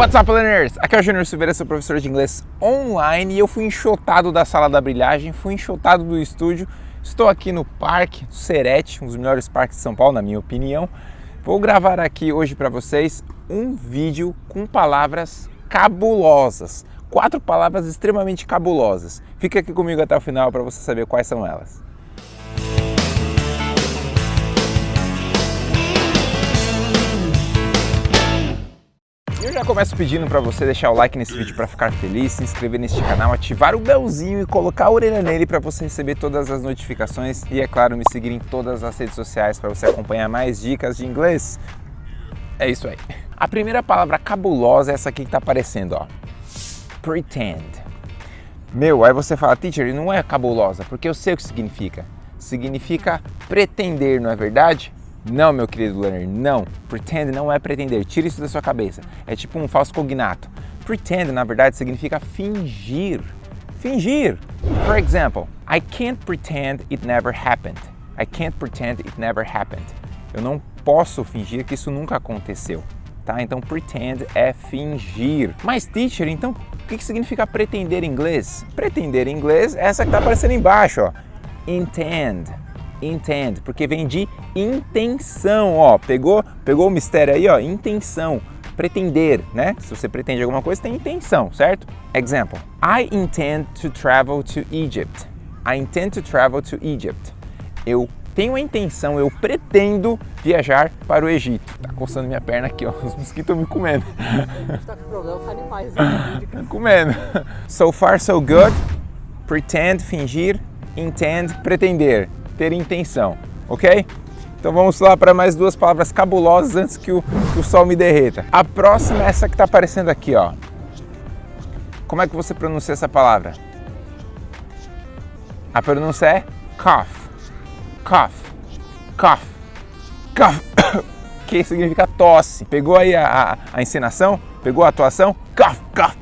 What's up, learners? Aqui é o Júnior Silveira, sou professor de inglês online e eu fui enxotado da sala da brilhagem, fui enxotado do estúdio. Estou aqui no Parque Serete, um dos melhores parques de São Paulo, na minha opinião. Vou gravar aqui hoje para vocês um vídeo com palavras cabulosas. Quatro palavras extremamente cabulosas. Fica aqui comigo até o final para você saber quais são elas. Eu já começo pedindo para você deixar o like nesse vídeo para ficar feliz, se inscrever neste canal, ativar o belzinho e colocar a orelha nele para você receber todas as notificações e, é claro, me seguir em todas as redes sociais para você acompanhar mais dicas de inglês. É isso aí. A primeira palavra cabulosa é essa aqui que está aparecendo, ó. Pretend. Meu, aí você fala, teacher, não é cabulosa, porque eu sei o que significa. Significa pretender, não é verdade? Não, meu querido learner, não. Pretend não é pretender, tira isso da sua cabeça. É tipo um falso cognato. Pretend, na verdade, significa fingir. Fingir. For example, I can't pretend it never happened. I can't pretend it never happened. Eu não posso fingir que isso nunca aconteceu. Tá? Então, pretend é fingir. Mas, teacher, então, o que significa pretender em inglês? Pretender em inglês é essa que está aparecendo embaixo, ó. Intend intend, porque vem de intenção, ó, pegou, pegou o mistério aí, ó, intenção, pretender, né? Se você pretende alguma coisa, tem intenção, certo? Example, I intend to travel to Egypt. I intend to travel to Egypt. Eu tenho a intenção, eu pretendo viajar para o Egito. Tá coçando minha perna aqui, ó, os mosquitos estão me comendo. Tá com problema animais. Né? Tá comendo. So far, so good. Pretend, fingir. Intend, pretender ter intenção, ok? Então vamos lá para mais duas palavras cabulosas antes que o, que o sol me derreta. A próxima é essa que está aparecendo aqui, ó. Como é que você pronuncia essa palavra? A pronúncia é cough, cough, cough, cough, que significa tosse. Pegou aí a, a, a encenação? Pegou a atuação? Cough, cough.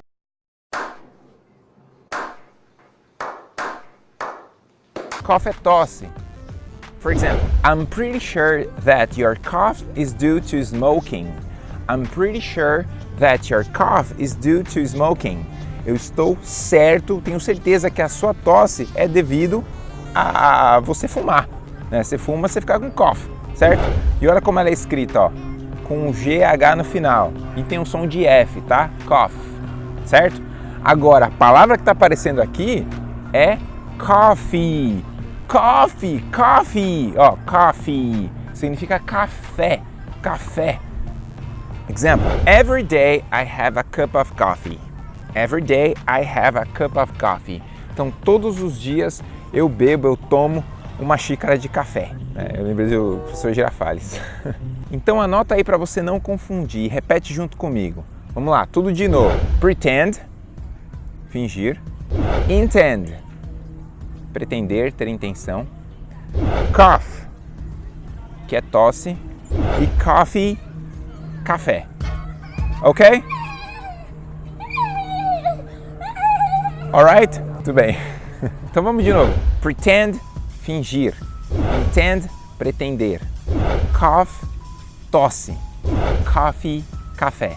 Cough é tosse. For example, I'm pretty sure that your cough is due to smoking. I'm pretty sure that your cough is due to smoking. Eu estou certo, tenho certeza que a sua tosse é devido a você fumar. Né? Você fuma, você fica com cough, certo? E olha como ela é escrita, ó, com um GH no final. E tem um som de F, tá? Cough, certo? Agora, a palavra que está aparecendo aqui é coffee. Coffee, coffee, ó, coffee, significa café, café. Example, every day I have a cup of coffee. Every day I have a cup of coffee. Então, todos os dias eu bebo, eu tomo uma xícara de café. É, eu lembrei do professor Girafales. então, anota aí para você não confundir. Repete junto comigo. Vamos lá, tudo de novo. Pretend, fingir. Intend, pretender, ter intenção. Cough, que é tosse. E coffee, café. Ok? Alright? Tudo bem. Então vamos de novo. Pretend, fingir. Intend, pretender. Cough, tosse. Coffee, café.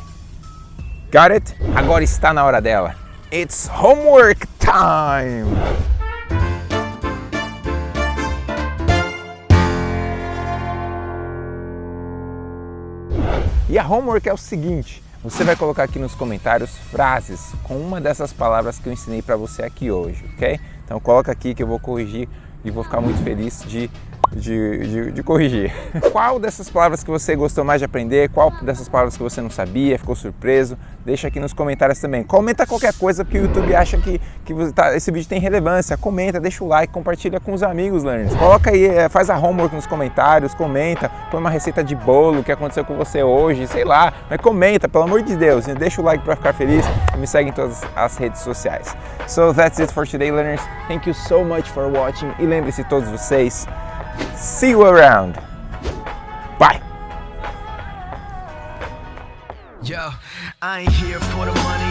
Got it? Agora está na hora dela. It's homework time! E a homework é o seguinte, você vai colocar aqui nos comentários frases com uma dessas palavras que eu ensinei para você aqui hoje, ok? Então coloca aqui que eu vou corrigir e vou ficar muito feliz de de, de, de, corrigir. Qual dessas palavras que você gostou mais de aprender? Qual dessas palavras que você não sabia, ficou surpreso? Deixa aqui nos comentários também. Comenta qualquer coisa porque o YouTube acha que, que tá, esse vídeo tem relevância. Comenta, deixa o like, compartilha com os amigos, learners. Coloca aí, é, faz a homework nos comentários, comenta, põe uma receita de bolo que aconteceu com você hoje, sei lá. Mas comenta, pelo amor de Deus. Deixa o like para ficar feliz e me segue em todas as redes sociais. So that's it for today, learners. Thank you so much for watching. E lembre-se todos vocês, See you around. Bye. Yo, I ain't here for the money,